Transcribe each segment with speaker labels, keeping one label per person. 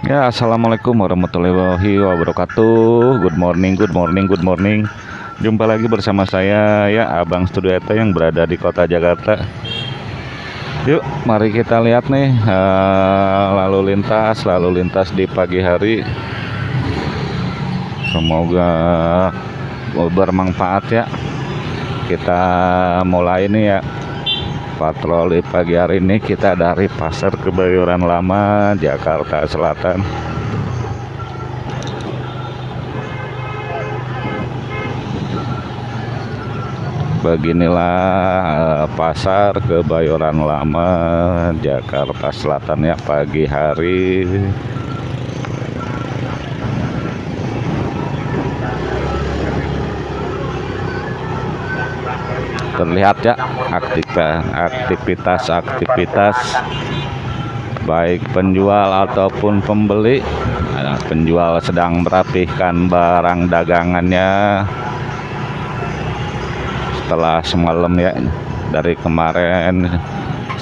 Speaker 1: Ya, assalamualaikum warahmatullahi wabarakatuh. Good morning, good morning, good morning. Jumpa lagi bersama saya ya Abang Studio Eta yang berada di kota Jakarta. Yuk, mari kita lihat nih uh, lalu lintas, lalu lintas di pagi hari. Semoga bermanfaat ya. Kita mulai nih ya patroli pagi hari ini kita dari Pasar Kebayoran Lama, Jakarta Selatan. Beginilah uh, Pasar Kebayoran Lama, Jakarta Selatan ya pagi hari. Terlihat ya aktivitas-aktivitas baik penjual ataupun pembeli. Nah, penjual sedang merapihkan barang dagangannya. Setelah semalam ya dari kemarin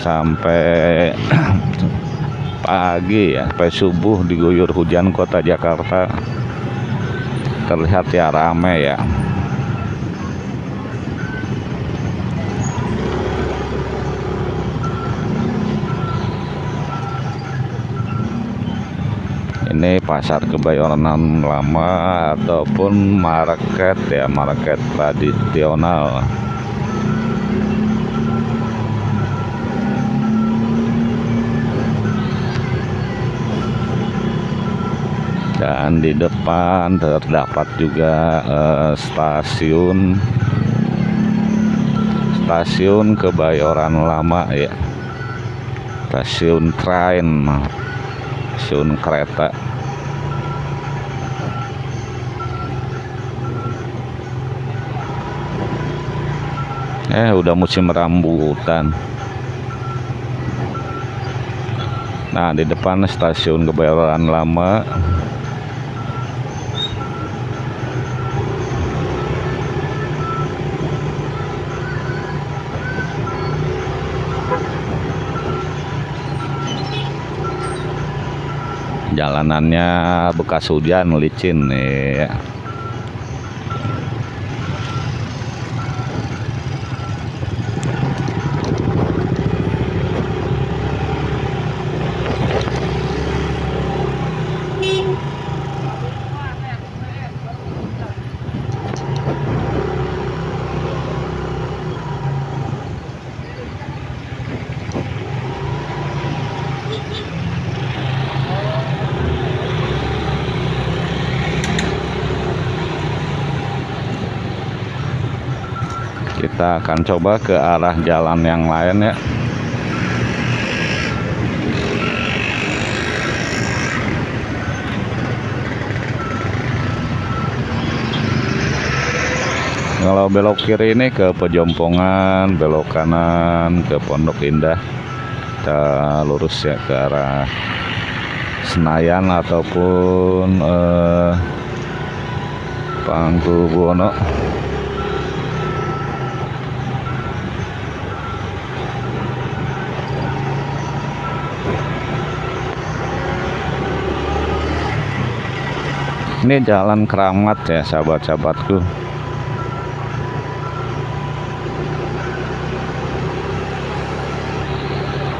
Speaker 1: sampai pagi ya sampai subuh diguyur hujan kota Jakarta. Terlihat ya ramai ya ini pasar kebayoran lama ataupun market ya market tradisional. Dan di depan terdapat juga eh, stasiun. Stasiun kebayoran lama ya. Stasiun train stasiun kereta eh udah musim rambutan nah di depan stasiun kebayoran lama jalanannya bekas hujan licin nih ya. Akan coba ke arah jalan yang lain ya. Kalau belok kiri ini ke Pejompongan belok kanan ke Pondok Indah kita lurus ya ke arah Senayan ataupun eh, Pangkubuwono ini jalan keramat ya sahabat-sahabatku.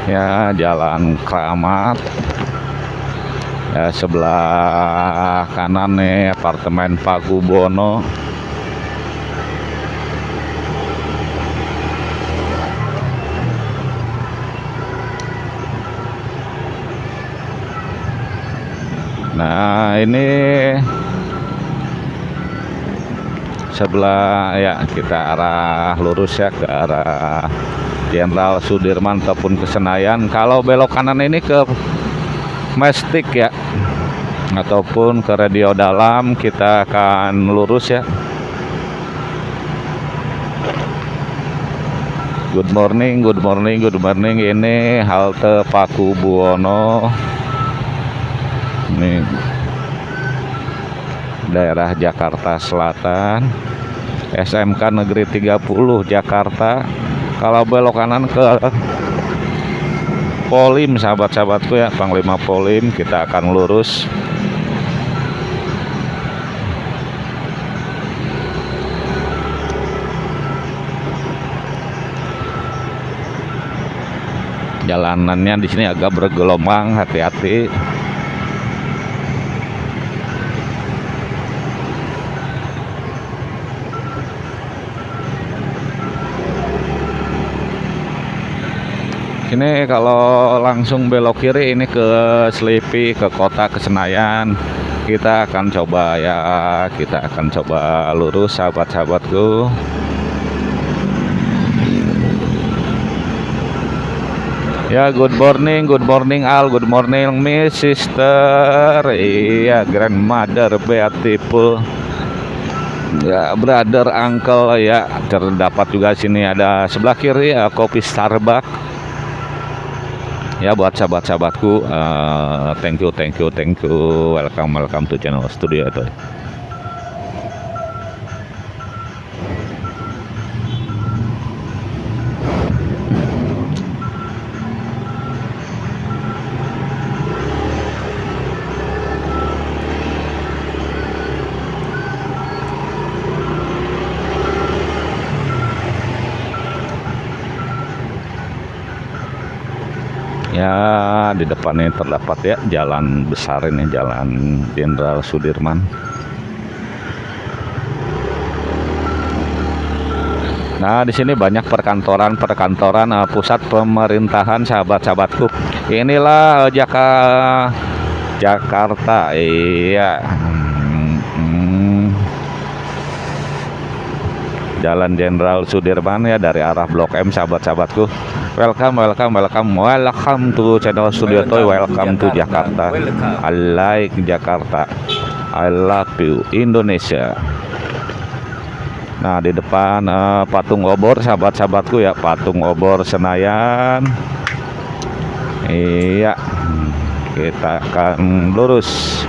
Speaker 1: Ya jalan keramat. Ya sebelah kanan nih apartemen Pakubono Nah ini sebelah ya kita arah lurus ya ke arah Jenderal Sudirman ataupun ke Senayan kalau belok kanan ini ke Mestik ya ataupun ke radio dalam kita akan lurus ya Good morning, good morning, good morning. Ini halte Paku Buwono. Ini daerah Jakarta Selatan. SMK Negeri 30 Jakarta. Kalau belok kanan ke Polim sahabat-sahabatku ya Panglima Polim kita akan lurus jalanannya di sini agak bergelombang hati-hati ini kalau langsung belok kiri ini ke Sleepy ke kota ke Senayan kita akan coba ya kita akan coba lurus sahabat-sahabatku Ya, good morning, good morning Al, good morning Miss Sister. Iya, grandmother beautiful. Ya, brother, uncle ya. Terdapat juga sini ada sebelah kiri ya kopi Starbucks. Ya, buat sahabat-sahabatku, uh, thank you, thank you, thank you. Welcome, welcome to channel studio itu. ya di depan ini terdapat ya jalan besar ini jalan Jenderal Sudirman Nah, di sini banyak perkantoran-perkantoran uh, pusat pemerintahan sahabat-sahabatku. Inilah uh, Jaka Jakarta. Iya. Jalan Jenderal Sudirman ya dari arah Blok M sahabat-sahabatku. Welcome, welcome, welcome, welcome to channel Studio Toy. Welcome to Jakarta. I like Jakarta. I love you Indonesia. Nah di depan uh, patung obor sahabat-sahabatku ya patung obor Senayan. Iya, kita akan lurus.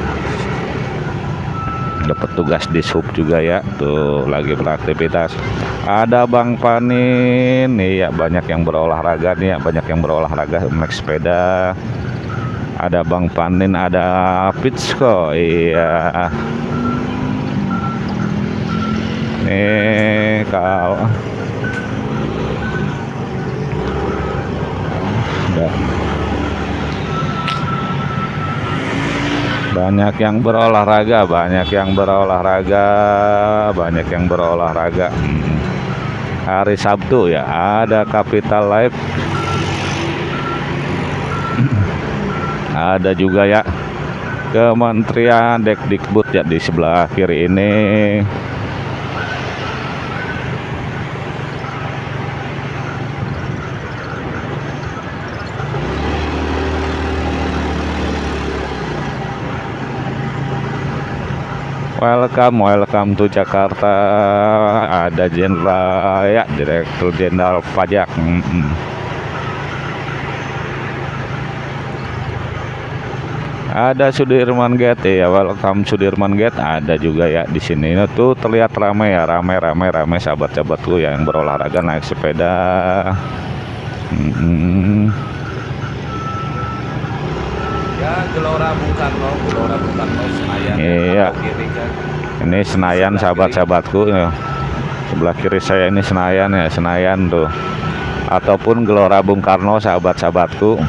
Speaker 1: Ada petugas di sub juga ya, tuh lagi beraktivitas. Ada Bang Panin, nih ya banyak yang berolahraga nih ya, banyak yang berolahraga naik sepeda. Ada Bang Panin, ada Pitsko, iya. Nih kalau banyak yang berolahraga, banyak yang berolahraga, banyak yang berolahraga. Hmm. Hari Sabtu ya, ada Capital Life. ada juga ya Kementerian Dekdikbud ya di sebelah kiri ini. Welcome, welcome to Jakarta. Ada Jenderal ya, Direktur Jenderal Pajak. Ada Sudirman Gate ya, welcome Sudirman Gate. Ada juga ya di sini. Ini tuh terlihat ramai ya, ramai, ramai, ramai sahabat-sahabatku yang berolahraga naik sepeda. Mm -mm.
Speaker 2: Ya, Gelora Bung Karno.
Speaker 1: Iya.
Speaker 2: kan.
Speaker 1: Ini Senayan sahabat-sahabatku ya. Sebelah kiri saya ini Senayan ya, Senayan tuh. Ataupun Gelora Bung Karno sahabat-sahabatku.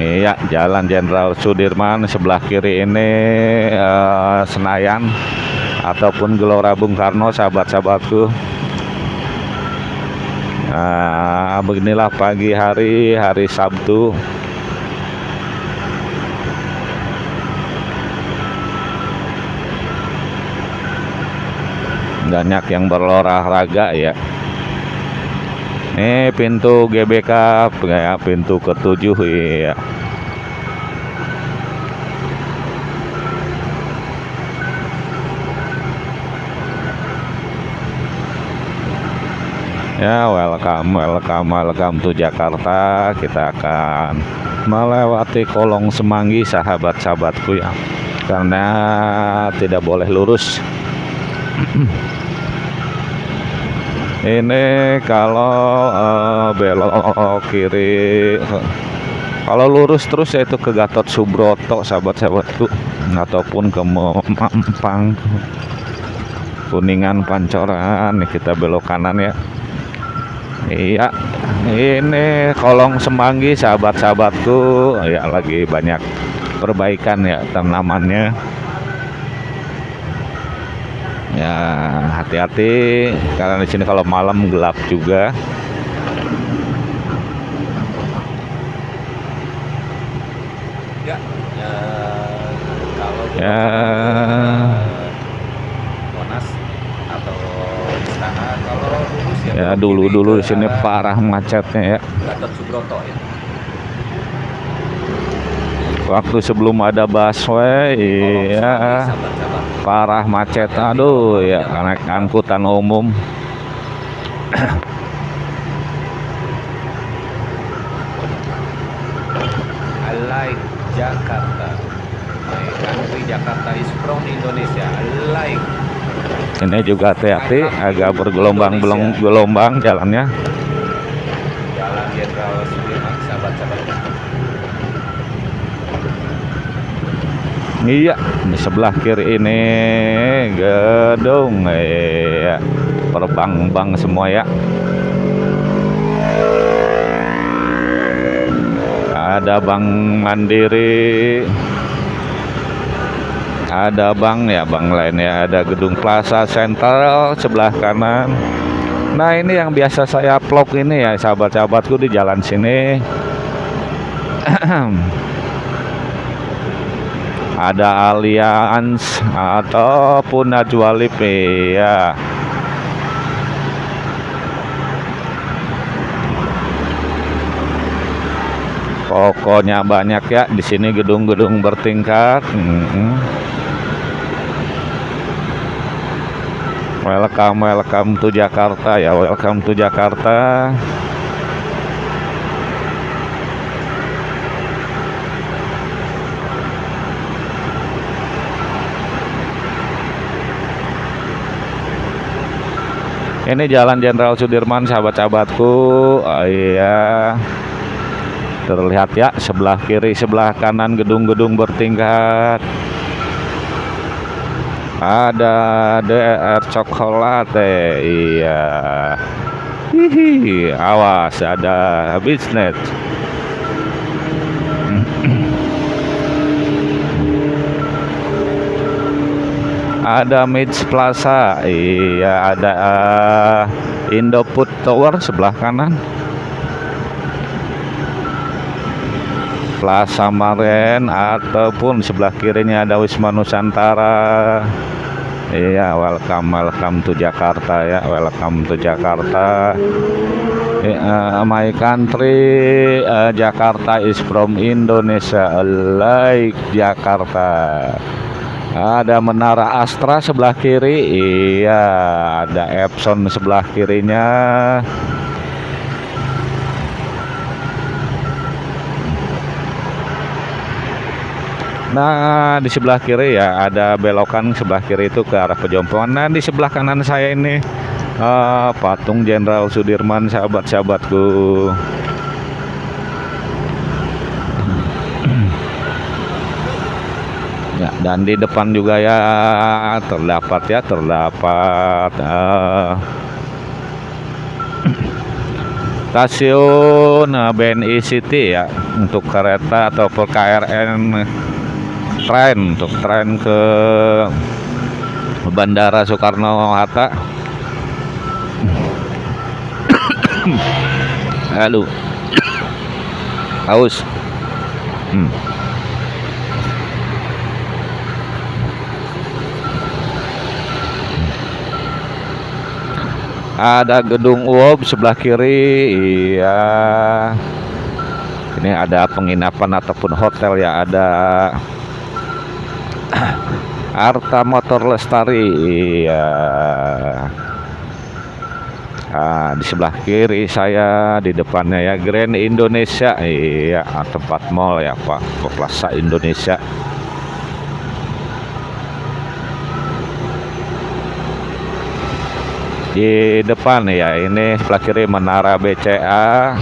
Speaker 1: Ini ya Jalan Jenderal Sudirman sebelah kiri ini eh, Senayan ataupun Gelora Bung Karno sahabat-sahabatku. Nah, beginilah pagi hari hari Sabtu. Banyak yang berolahraga ya. Ini pintu GBK pintu ketujuh ya. Ya, welcome, welcome, welcome to Jakarta. Kita akan melewati kolong semanggi sahabat-sahabatku ya. Karena tidak boleh lurus. ini kalau uh, belok kiri kalau lurus terus yaitu ke Gatot Subroto sahabat-sahabatku ataupun ke Mampang Kuningan Pancoran kita belok kanan ya Iya ini kolong semanggi sahabat-sahabatku. Ya lagi banyak perbaikan ya tanamannya. Ya hati-hati karena di sini kalau malam gelap juga.
Speaker 2: Ya, ya kalau
Speaker 1: Ya.
Speaker 2: Monas atau Istana kalau lurus ya
Speaker 1: ya dulu dulu di sini parah macetnya ya.
Speaker 2: Ya.
Speaker 1: Waktu sebelum ada busway iya.
Speaker 2: sahabat-sahabat.
Speaker 1: Parah macet. Aduh ya karena angkutan umum
Speaker 2: I like Jakarta my country Jakarta is from Indonesia I like
Speaker 1: ini juga hati-hati agak bergelombang belum gelombang jalannya.
Speaker 2: Jalan Jenderal Sudirman sahabat-sahabat
Speaker 1: iya di sebelah kiri ini gedung iya. Perbang-bang semua ya. Ada bank mandiri ada bank ya bank lain ya. Ada gedung plaza sentral sebelah kanan. Nah ini yang biasa saya vlog ini ya sahabat-sahabatku di jalan sini. Ada Allianz ataupun Najwa Lipe ya. Pokoknya banyak ya di sini gedung-gedung bertingkat. Mm-mm. Welcome welcome to Jakarta ya welcome to Jakarta Ini Jalan Jenderal Sudirman, sahabat-sahabatku. Oh, iya. Terlihat ya, sebelah kiri, sebelah kanan gedung-gedung bertingkat. Ada DR Chocolate. Iya. Hihi, awas ada bisnet. ada Mitch Plaza iya ada uh, Indofood Tower sebelah kanan Plaza Maren ataupun sebelah kirinya ada Wisma Nusantara. Iya welcome welcome to Jakarta ya welcome to Jakarta. Yeah, my country uh, Jakarta is from Indonesia like Jakarta. Ada menara Astra sebelah kiri iya ada Epson sebelah kirinya Nah di sebelah kiri ya ada belokan sebelah kiri itu ke arah Pejompongan Nah di sebelah kanan saya ini ah, patung Jenderal Sudirman sahabat-sahabatku. Ya, dan di depan juga ya terdapat ya terdapat eh, stasiun eh, BNI City ya untuk kereta atau per KRN tren untuk tren ke Bandara Soekarno Hatta. Halo. Haus. Hmm. Ada gedung UOB sebelah kiri. Iya. Ini ada penginapan ataupun hotel ya ada Arta Motor Lestari. Iya. Nah, di sebelah kiri saya di depannya ya Grand Indonesia. Iya, tempat mall ya Pak. Plaza Indonesia. di depan ya ini sebelah kiri menara BCA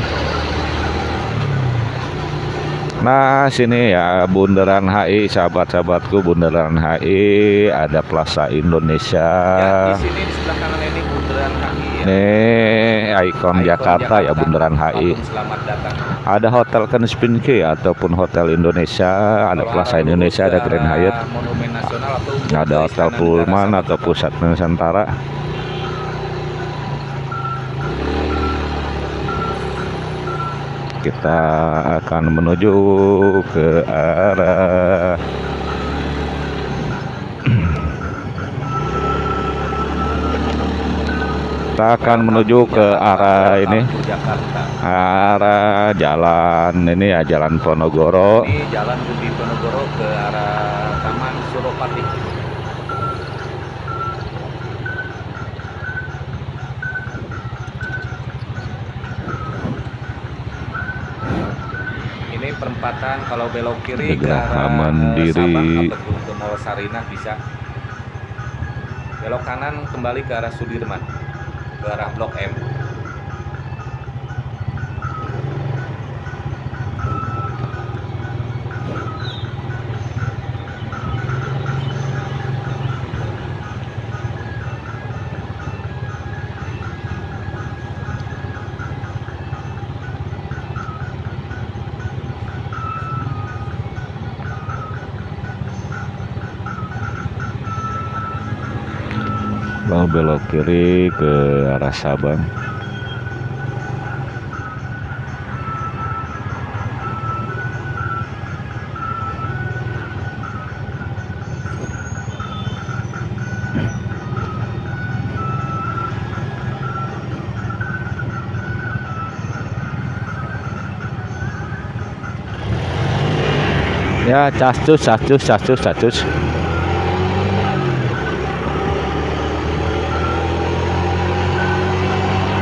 Speaker 1: Nah sini ya bundaran HI sahabat-sahabatku bundaran HI ada Plaza Indonesia.
Speaker 2: Ya, di sini di sebelah kanan ini bundaran HI ya.
Speaker 1: Nih ikon, Jakarta, ya bundaran HI
Speaker 2: Selamat datang.
Speaker 1: ada Hotel Kempinski ataupun Hotel Indonesia ada
Speaker 2: Kalau
Speaker 1: Plaza Indonesia ada Grand Hyatt.
Speaker 2: Monumen Nasional atau
Speaker 1: ada Hotel Pullman
Speaker 2: Negara
Speaker 1: atau Pusat Nusantara kita akan menuju ke arah. Kita akan menuju ke arah ini. Arah jalan ini ya jalan Ponorogo
Speaker 2: Ini jalan Budi Ponorogo ke arah Taman Suropati. Ini perempatan kalau belok kiri ke arah
Speaker 1: Mandiri.
Speaker 2: Sabang ataupun ke Mall Sarinah bisa. Belok kanan kembali ke arah Sudirman, ke arah Blok M.
Speaker 1: belok kiri ke arah Sabang. Ya cascus cascus cascus cascus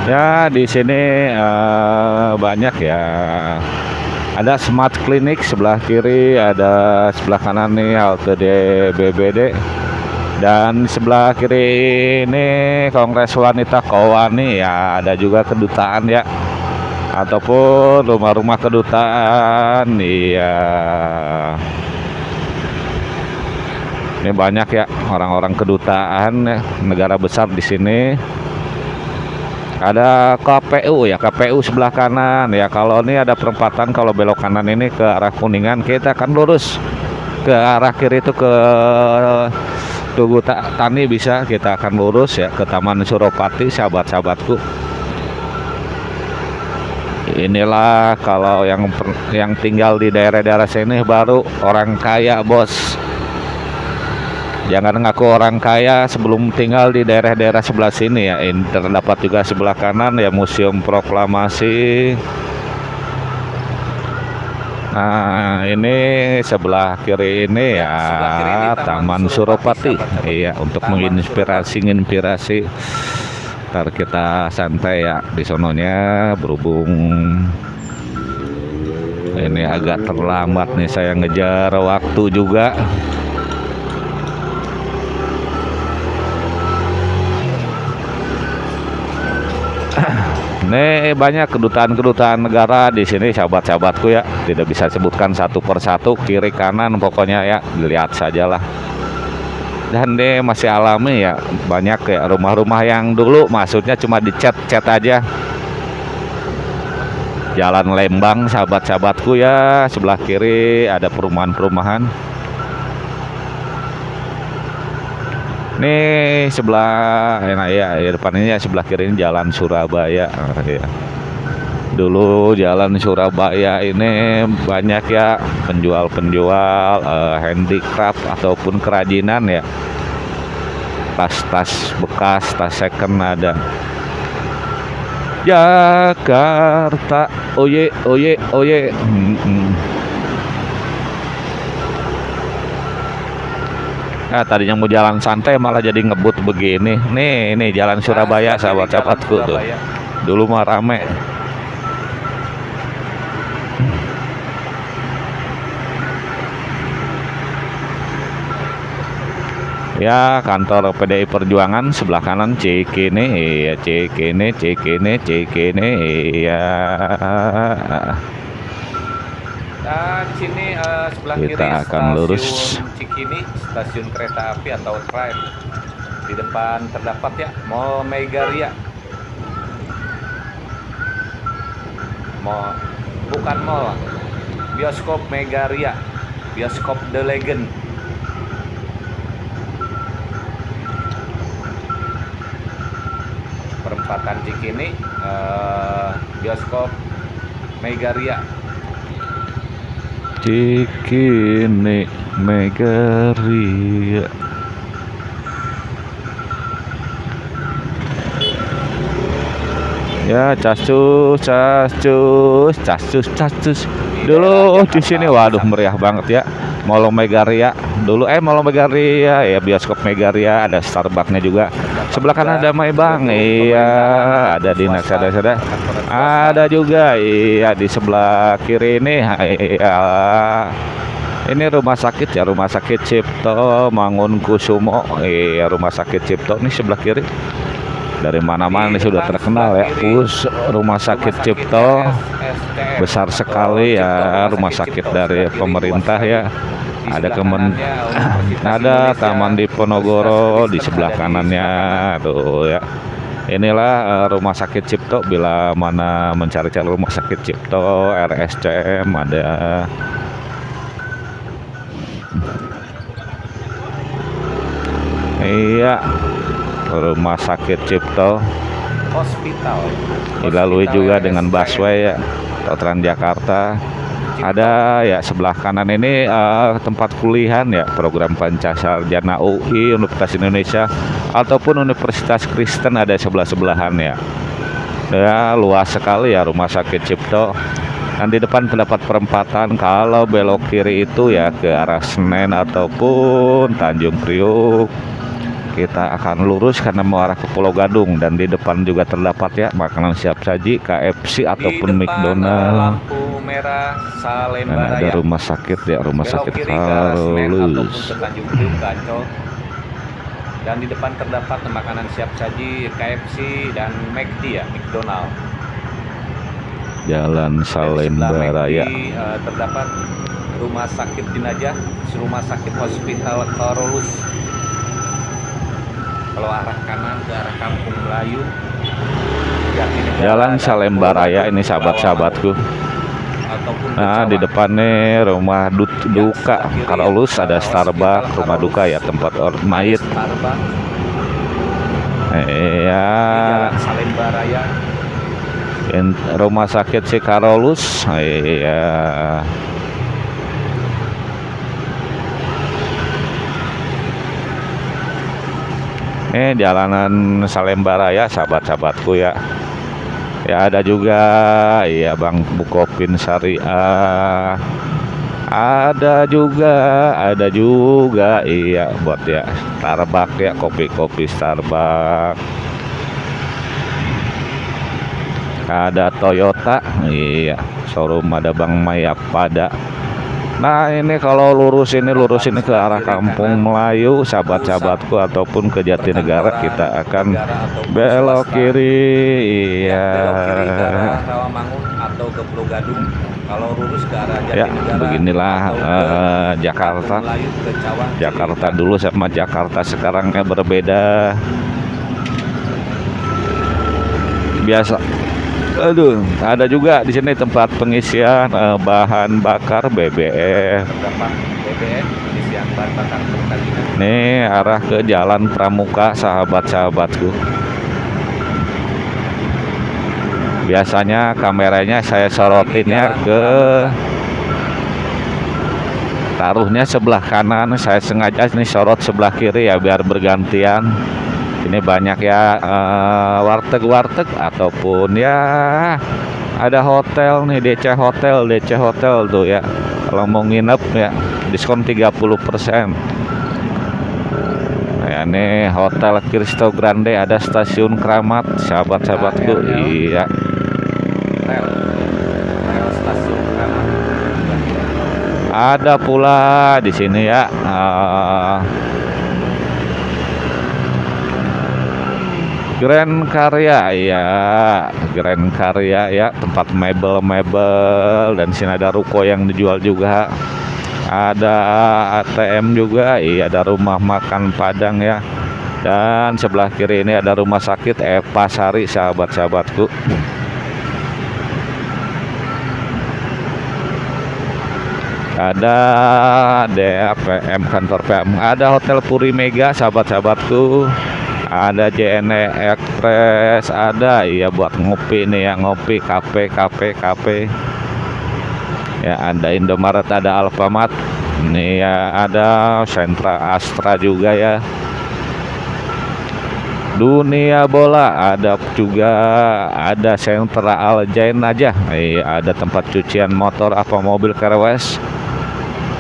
Speaker 1: Ya, di sini eh, banyak ya. Ada Smart Clinic sebelah kiri, ada sebelah kanan nih halte DBBD. Dan sebelah kiri ini Kongres Wanita Kowani ya, ada juga kedutaan ya. Ataupun rumah-rumah kedutaan, iya. Ini banyak ya orang-orang kedutaan ya, negara besar di sini ada KPU ya KPU sebelah kanan. Ya kalau ini ada perempatan kalau belok kanan ini ke arah kuningan kita akan lurus ke arah kiri itu ke Tugu Ta- Tani bisa kita akan lurus ya ke Taman Suropati sahabat-sahabatku. Inilah kalau yang yang tinggal di daerah-daerah sini baru orang kaya bos Jangan ngaku orang kaya sebelum tinggal di daerah-daerah sebelah sini ya. Ini terdapat juga sebelah kanan ya Museum Proklamasi. Nah, ini sebelah kiri ini ya
Speaker 2: Sebelah kiri ini Taman
Speaker 1: Taman
Speaker 2: Suropati.
Speaker 1: Iya, untuk
Speaker 2: Taman
Speaker 1: menginspirasi inspirasi. Ntar kita santai ya di sononya berhubung ini agak terlambat nih saya ngejar waktu juga. Nih banyak kedutaan-kedutaan negara di sini sahabat-sahabatku ya. Tidak bisa sebutkan satu persatu kiri kanan pokoknya ya dilihat sajalah. Dan deh masih alami ya banyak ya rumah-rumah yang dulu maksudnya cuma dicat-cat aja. Jalan Lembang sahabat-sahabatku ya sebelah kiri ada perumahan-perumahan. Nih sebelah nah ya, ya depan ini ya sebelah kiri ini jalan Surabaya ya. Dulu jalan Surabaya ini banyak ya penjual-penjual eh, handicraft ataupun kerajinan ya. Tas-tas bekas, tas second ada. Jakarta, oye, oye, oye. Hmm, hmm. Ah, tadinya mau jalan santai malah jadi ngebut begini. Nih, ini jalan
Speaker 2: Nah,
Speaker 1: Surabaya
Speaker 2: jalan
Speaker 1: sahabat-sahabatku tuh. Dulu mah rame. Ya kantor PDI Perjuangan sebelah kanan Cikini iya Cikini Cikini Cikini iya
Speaker 2: Dan sini uh, sebelah
Speaker 1: Kita
Speaker 2: kiri
Speaker 1: akan lurus.
Speaker 2: Cikini, stasiun kereta api atau tram. Di depan terdapat ya Mall Megaria. Mall bukan mall. Bioskop Megaria. Bioskop The Legend. Perempatan Cikini, uh, bioskop Megaria.
Speaker 1: Cikini Megaria Ya, cascus, cascus, cascus, cascus. Dulu di sini waduh meriah banget ya. Mall Megaria. Dulu eh Mall Megaria ya bioskop Megaria ada Starbucksnya juga. Sebelah kanan ada My Bang. Iya, ada dinas ada ada. Ada juga iya di sebelah kiri ini. Iya. Ini rumah sakit ya, rumah sakit Cipto Mangunkusumo. Iya, rumah sakit Cipto ini sebelah kiri. Dari mana-mana ini sudah terkenal ya. Pus rumah sakit Cipto besar sekali ya rumah sakit dari pemerintah ya. Ada kemen ada Taman Diponegoro di sebelah kanannya. Tuh ya. Inilah eh, rumah sakit Cipto. Bila mana mencari-cari rumah sakit Cipto, RSCM ada. Iya, rumah sakit Cipto.
Speaker 2: Hospital.
Speaker 1: dilalui juga dengan busway ya. Atau Transjakarta. Ada ya sebelah kanan ini eh, tempat kuliahan ya program Pancasarjana UI Universitas Indonesia ataupun Universitas Kristen ada sebelah sebelahan ya. Ya luas sekali ya rumah sakit Cipto. Dan di depan terdapat perempatan kalau belok kiri itu ya ke arah Senen ataupun Tanjung Priuk kita akan lurus karena mengarah ke Pulau Gadung dan di depan juga terdapat ya makanan siap saji KFC ataupun
Speaker 2: di depan,
Speaker 1: McDonald
Speaker 2: lampu merah
Speaker 1: dan
Speaker 2: Salemba
Speaker 1: ada
Speaker 2: Raya.
Speaker 1: rumah sakit ya rumah
Speaker 2: Belok
Speaker 1: sakit
Speaker 2: Ancol. Dan di depan terdapat makanan siap saji KFC dan McD ya, McDonald.
Speaker 1: Jalan
Speaker 2: Dan
Speaker 1: Salemba Raya
Speaker 2: eh, terdapat rumah sakit jenazah, rumah sakit hospital Karolus. Kalau arah kanan ke arah Kampung Melayu,
Speaker 1: Jalan Salemba Raya ini sahabat-sahabatku. Nah di
Speaker 2: Kecawan.
Speaker 1: depan nih rumah du- duka Karolus ada Starbucks rumah duka ya tempat orang mayit.
Speaker 2: Di
Speaker 1: Iya
Speaker 2: Jalan Salemba Raya.
Speaker 1: In- rumah sakit si Karolus iya ini jalanan Salemba Raya sahabat-sahabatku ya. Ya ada juga iya Bang Bukopin Syariah. Ada juga ada juga iya buat ya Starbucks ya kopi-kopi Starbucks. Ada Toyota iya showroom ada Bang Mayak pada Nah ini kalau lurus ini lurus ini ke arah Kampung Melayu sahabat-sahabatku ataupun ke Jatinegara kita akan belok kiri. Iya.
Speaker 2: Rawamangun atau ke Pulau Gadung. Kalau lurus ke arah
Speaker 1: ya beginilah eh, Jakarta. Jakarta dulu sama Jakarta sekarangnya berbeda. Biasa aduh ada juga di sini tempat pengisian eh, bahan bakar BBM
Speaker 2: Pertamina
Speaker 1: nih arah ke Jalan Pramuka sahabat-sahabatku. Biasanya kameranya saya sorotinnya ke taruhnya sebelah kanan. Saya sengaja nih sorot sebelah kiri ya biar bergantian ini banyak ya eh, warteg-warteg ataupun ya ada hotel nih DC Hotel DC Hotel tuh ya. Kalau mau nginep ya diskon 30% Nah, ya ini Hotel Cristo Grande ada stasiun Keramat sahabat-sahabatku.
Speaker 2: Ah, ya, ya.
Speaker 1: iya.
Speaker 2: Rel rel stasiun Keramat
Speaker 1: ada pula di sini ya eh, Grand Karya ya Grand Karya ya. Tempat mebel-mebel dan sini ada ruko yang dijual juga. Ada ATM juga iya. Ada rumah makan Padang ya. Dan sebelah kiri ini ada rumah sakit Eva Sari sahabat-sahabatku. Ada DAPM kantor PM ada Hotel Puri Mega sahabat-sahabatku ada JNE Express ada. Iya buat ngopi nih ya ngopi kafe kafe kafe. Ya ada Indomaret ada Alfamart. Ini ya ada Sentra Astra juga ya. Dunia bola ada juga. Ada sentra Aljain aja. Iya ada tempat cucian motor apa mobil kerewes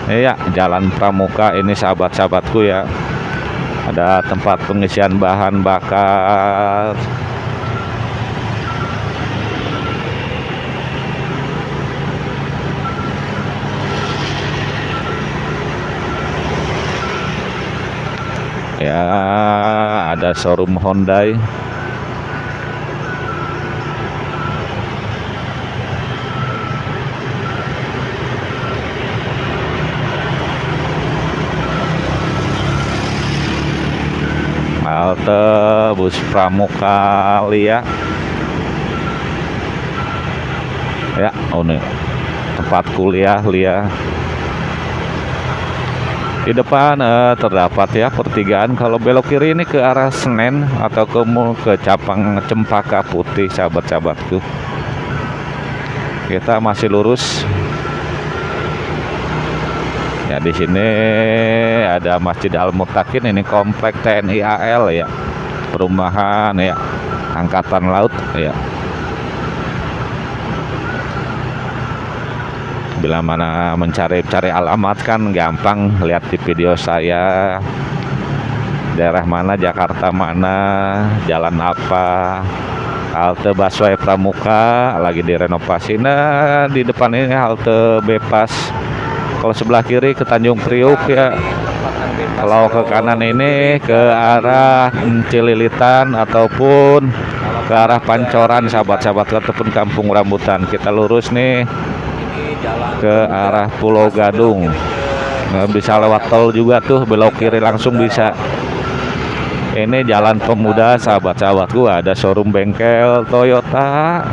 Speaker 1: Iya, Jalan Pramuka ini sahabat-sahabatku ya. Ada tempat pengisian bahan bakar. Ya, ada showroom Hyundai. Halte bus Pramuka Lia. Ya oh nih tempat kuliah Lia. Di depan eh, terdapat ya pertigaan. Kalau belok kiri ini ke arah Senen atau ke ke Capang Cempaka Putih sahabat-sahabatku. Kita masih lurus Ya di sini ada Masjid Al Mutakin ini komplek TNI AL ya. Perumahan ya. Angkatan Laut ya. Bila mana mencari-cari alamat kan gampang lihat di video saya. Daerah mana Jakarta mana, jalan apa, halte busway Pramuka lagi direnovasi. Nah, di depan ini halte Bepas kalau sebelah kiri ke Tanjung Priuk ya. Kalau ke kanan ini ke arah Cililitan ataupun ke arah Pancoran sahabat-sahabat ataupun Kampung Rambutan. Kita lurus nih ke arah Pulau Gadung. Nggak bisa lewat tol juga tuh belok kiri langsung bisa. Ini jalan pemuda sahabat-sahabat gua. Ada showroom bengkel Toyota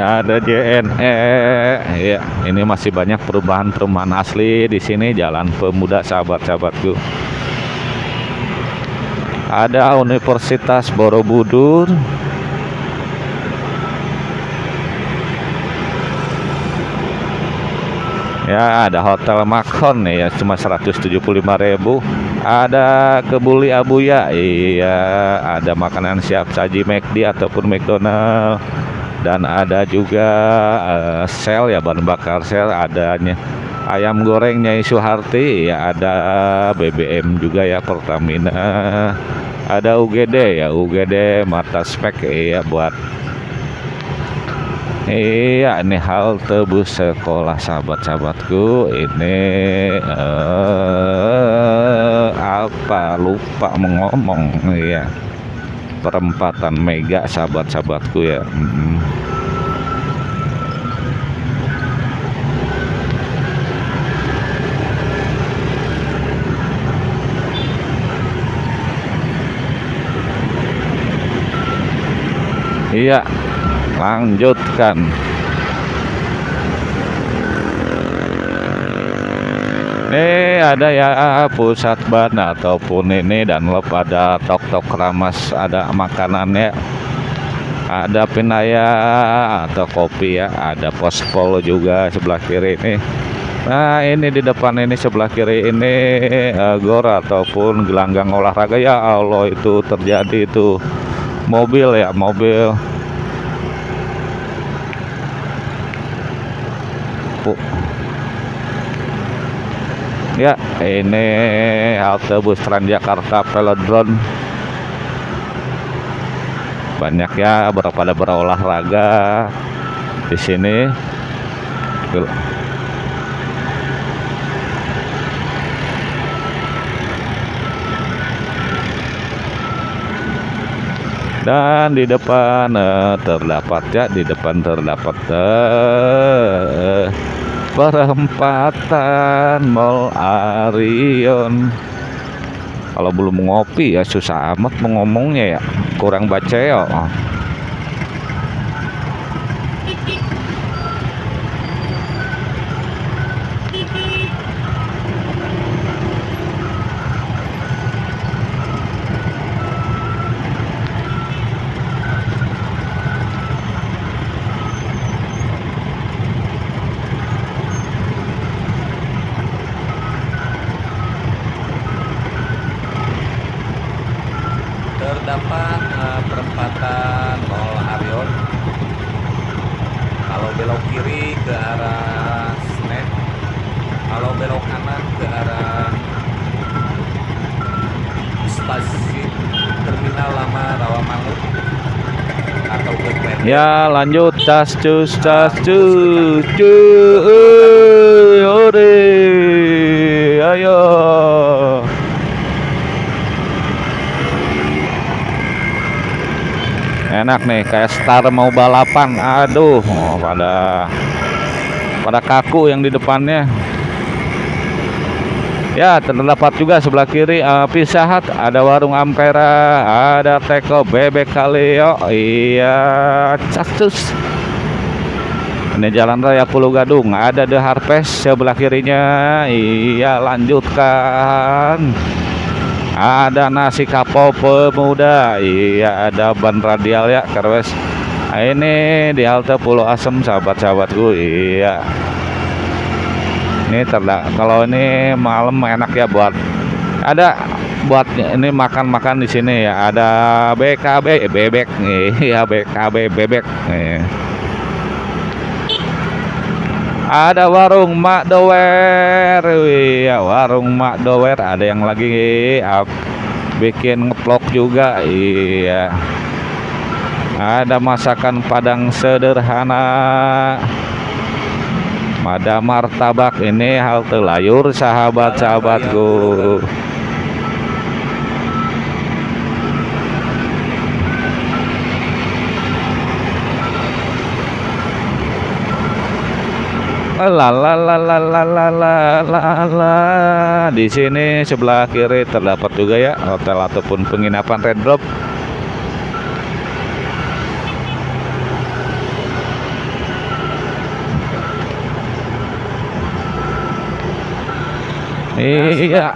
Speaker 1: ada JNE ya ini masih banyak perubahan-perubahan asli di sini. Jalan pemuda sahabat-sahabatku ada Universitas Borobudur. Ya ada Hotel Makon ya cuma 175.000 ada Kebuli Abuya. Iya ada makanan siap saji McD ataupun McDonald dan ada juga uh, sel ya bahan bakar sel adanya ayam gorengnya Suharti ya ada BBM juga ya Pertamina. Ada UGD ya UGD mata spek ya buat Iya ini halte bus sekolah sahabat-sahabatku. Ini uh, apa? Lupa mengomong ya perempatan Mega sahabat-sahabatku ya hmm. Iya lanjutkan ini ada ya pusat ban ataupun ini dan lo pada tok-tok ramas ada makanannya. Ada pinaya atau kopi ya ada pospol juga sebelah kiri ini. Nah ini di depan ini sebelah kiri ini uh, gor ataupun gelanggang olahraga. Ya Allah itu terjadi itu. Mobil ya mobil ya ini halte bus Transjakarta Velodrome. Banyak ya pada berolahraga di sini. Dan di depan eh, terdapat ya di depan terdapat eh, perempatan Mall Arion. Kalau belum ngopi ya susah amat mau ngomongnya ya. Kurang baca ya
Speaker 2: terdapat eh, perempatan Mall Arion kalau belok kiri ke arah Senen kalau belok kanan ke arah stasiun terminal lama Rawamangun atau ke Klender.
Speaker 1: Ya lanjut tas cus tas cus cuy ore ayo. Enak nih kayak star mau balapan. Aduh oh, pada pada kaku yang di depannya Ya, terdapat juga sebelah kiri eh, Pizza Hut, ada warung Ampera, ada teko bebek Kaleo. Iya, cacus. Ini Jalan Raya Pulau Gadung, ada The Harvest sebelah kirinya. Iya, lanjutkan. Ada nasi kapau pemuda. Iya, ada ban radial ya, Kerwes. Nah, ini di halte Pulau Asem, sahabat-sahabatku. Iya. Ini terda kalau ini malam enak ya buat ada buat ini makan-makan di sini ya. Ada BKB eh, bebek nih, ya BKB bebek. Nih. Ada warung Mak Dower. Ya warung Mak Dower ada yang lagi bikin ngeplok juga. Iya. Ada masakan Padang sederhana. Ada martabak ini halte layur sahabat-sahabatku. La. Di sini sebelah kiri terdapat juga ya hotel ataupun penginapan Red Drop. Iya,
Speaker 2: iya.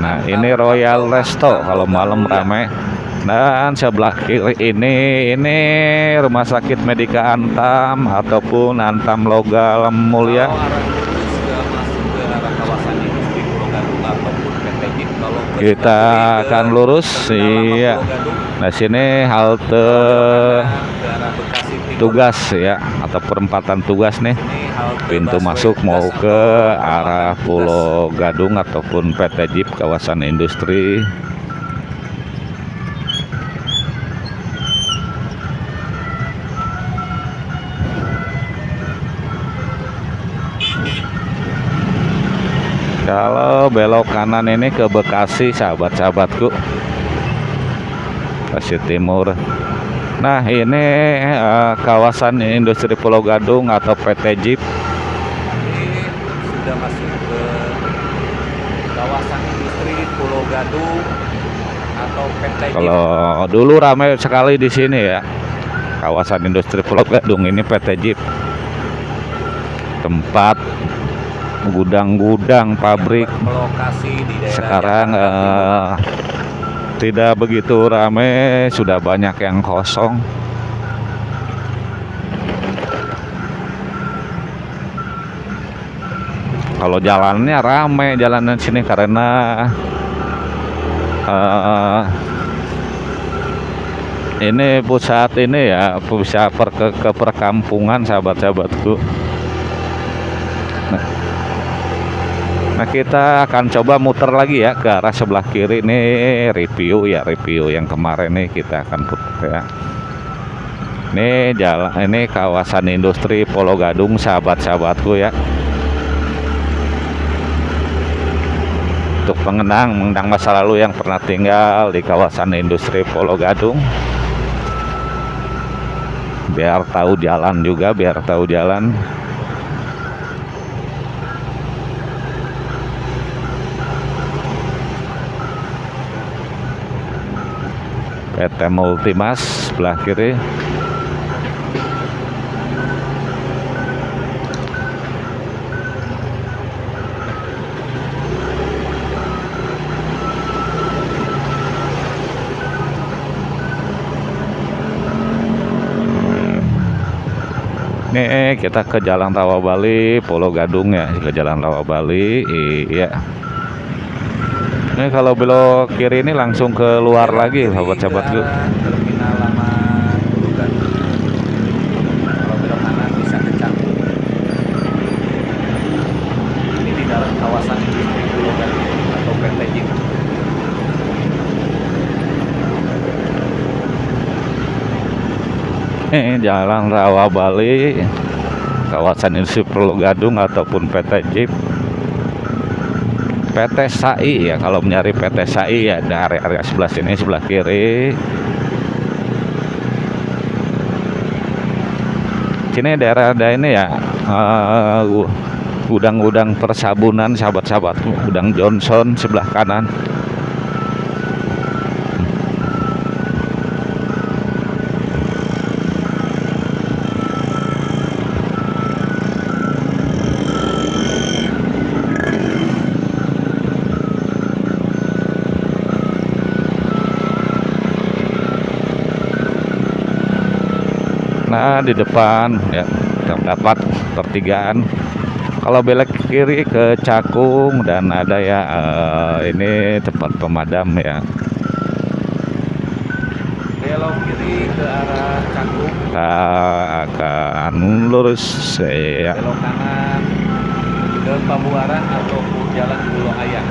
Speaker 1: Nah, ini Royal Resto kalau malam ramai. Dan sebelah kiri ini ini Rumah Sakit Medika Antam ataupun Antam Logal Mulia. Kita akan lurus, iya. Nah sini halte tugas ya atau perempatan tugas nih. Pintu masuk mau ke arah. Pulau Gadung ataupun PT Jeep kawasan industri. Kalau belok kanan ini ke Bekasi sahabat-sahabatku Bekasi Timur Nah ini eh, kawasan industri Pulau Gadung atau PT Jeep.
Speaker 2: Ini sudah masuk ke kawasan industri Pulau Gadung atau PT JIP.
Speaker 1: Kalau dulu ramai sekali di sini ya kawasan industri Pulau Gadung ini PT Jeep. Tempat gudang-gudang pabrik.
Speaker 2: berlokasi di daerah
Speaker 1: sekarang eh, tidak begitu ramai sudah banyak yang kosong. Kalau jalannya ramai jalanan sini karena eh, ini pusat ini ya pusat per, ke, ke perkampungan sahabat-sahabatku nah, kita akan coba muter lagi ya ke arah sebelah kiri. Nih review ya review yang kemarin nih kita akan putar ya. Ini jalan ini kawasan industri Pulau Gadung sahabat-sahabatku ya. Untuk mengenang mengenang masa lalu yang pernah tinggal di kawasan industri Pulau Gadung. Biar tahu jalan juga biar tahu jalan PT Multimas sebelah kiri Nih kita ke Jalan Rawa Bali, Pulau Gadung ya, ke Jalan Rawa Bali. Iya. Ini kalau belok kiri ini langsung ke luar lagi, sahabat-sahabat
Speaker 2: Kiri
Speaker 1: yuk.
Speaker 2: ke arah Terminal Lama Pulau Gadung. Kalau belok kanan bisa ke Canggu. Ini di dalam kawasan industri Pulau Gadung atau PT JIP.
Speaker 1: Ini Jalan Rawa Bali, kawasan industri Pulau Gadung ataupun PT JIP. PT SAI ya, kalau mencari PT SAI ya dari area sebelah sini sebelah kiri. Sini daerah ada ini ya, eh, gu- gudang-gudang persabunan sahabat-sahabat, gudang Johnson sebelah kanan. Di depan ya terdapat pertigaan. Kalau belok kiri ke Cakung dan ada ya eh, ini tempat pemadam ya.
Speaker 2: Belok kiri ke arah Canggu.
Speaker 1: Kita akan lurus ya.
Speaker 2: Belok kanan ke Pabuaran atau Jalan Pulau Ayang.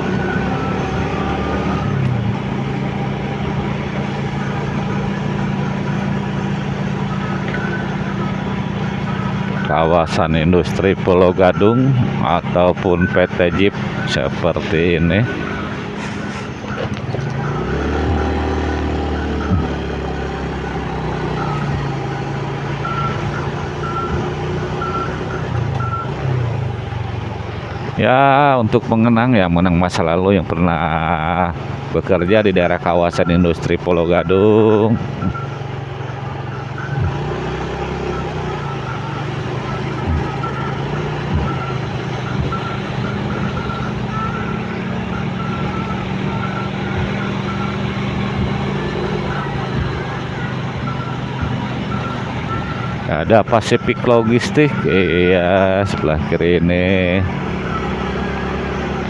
Speaker 1: Kawasan industri Pulau Gadung ataupun PT Jeep seperti ini. Ya, untuk mengenang ya mengenang masa lalu yang pernah bekerja di daerah kawasan industri Pulau Gadung. Ada Pacific Logistik, iya sebelah kiri ini.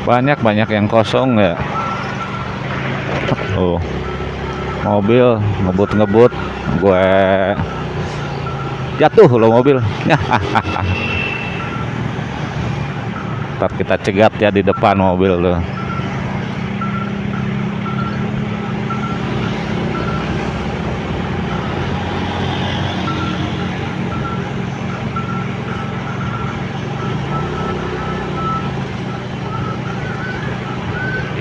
Speaker 1: Banyak banyak yang kosong ya. Oh, mobil ngebut-ngebut, gue jatuh lo mobil. Ntar kita cegat ya di depan mobil tuh.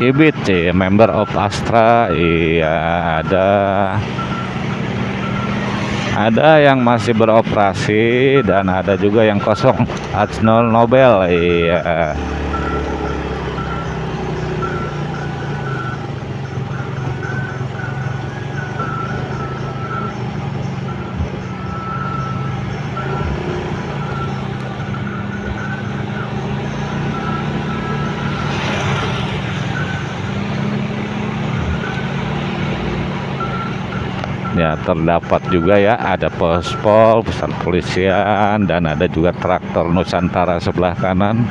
Speaker 1: Ibit sih, member of Astra, iya ada ada yang masih beroperasi dan ada juga yang kosong. Arsenal Nobel, iya. Ya, terdapat juga ya, ada pospol, pusat polisian, dan ada juga traktor Nusantara sebelah kanan.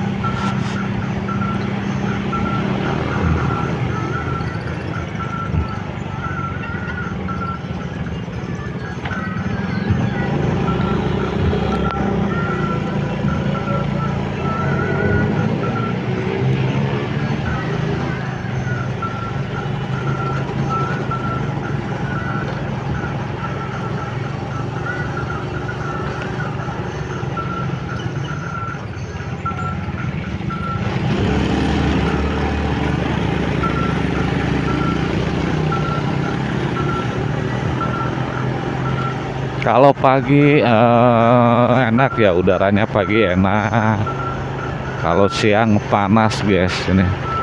Speaker 1: Kalau pagi eh, enak ya udaranya pagi enak. Kalau siang panas guys ini.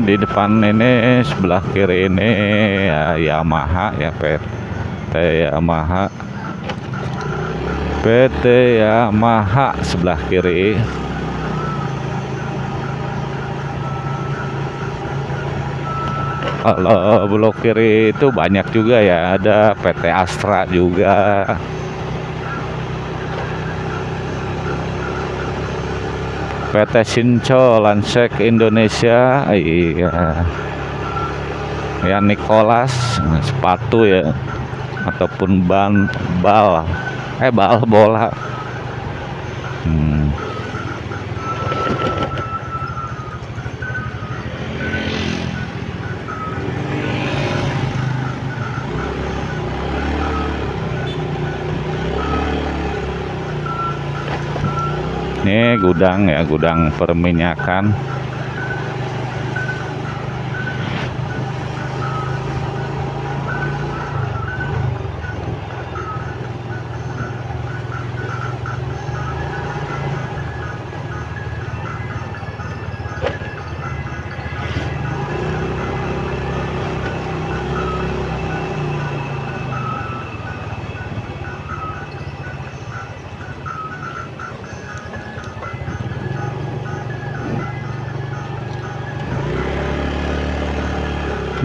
Speaker 1: Di depan ini sebelah kiri ini ya Yamaha ya PT Yamaha. PT Yamaha sebelah kiri. Kalau blok kiri itu banyak juga ya ada PT Astra juga PT Sinco Lansek Indonesia. Iya. Ya Nicholas sepatu ya. Ataupun ban bal. Eh bal bola. Hmm. Ini gudang ya gudang perminyakan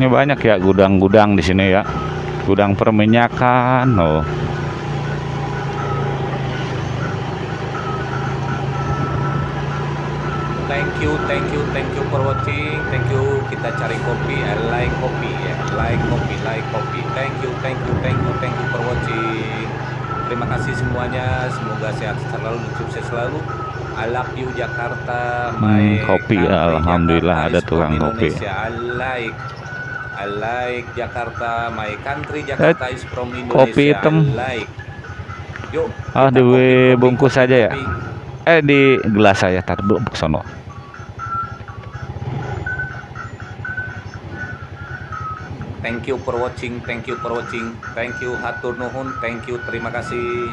Speaker 1: Ini banyak ya gudang-gudang di sini ya. Gudang perminyakan. Oh.
Speaker 2: Thank you, thank you, thank you for watching. Thank you. Kita cari kopi. I like kopi ya. Like kopi, like kopi. Thank you, thank you, thank you, thank you for watching. Terima kasih semuanya. Semoga sehat selalu dan sukses selalu. I love you Jakarta.
Speaker 1: Hmm, kopi, alhamdulillah
Speaker 2: Jakarta
Speaker 1: ada tukang kopi.
Speaker 2: Indonesia. I like I like Jakarta. My country Jakarta is from Indonesia.
Speaker 1: Eh, kopi hitam.
Speaker 2: I like. Yuk.
Speaker 1: Ah,
Speaker 2: kita kopi, kopi,
Speaker 1: dibungkus
Speaker 2: kopi,
Speaker 1: aja ya? Eh di gelas saya tar dulu ke sono.
Speaker 2: Thank you for watching, thank you for watching, thank you hatur nuhun, thank you, terima kasih.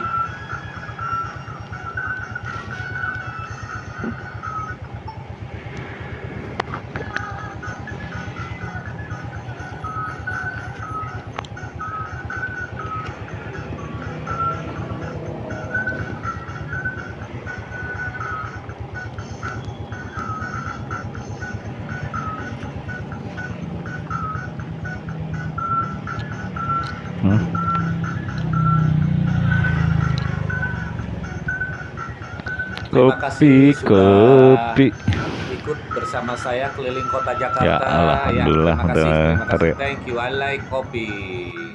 Speaker 1: Kopi, kopi.
Speaker 2: Ikut bersama saya keliling kota Jakarta.
Speaker 1: Ya, alhamdulillah,
Speaker 2: terima kasih, terima kasih. Thank you, I like kopi.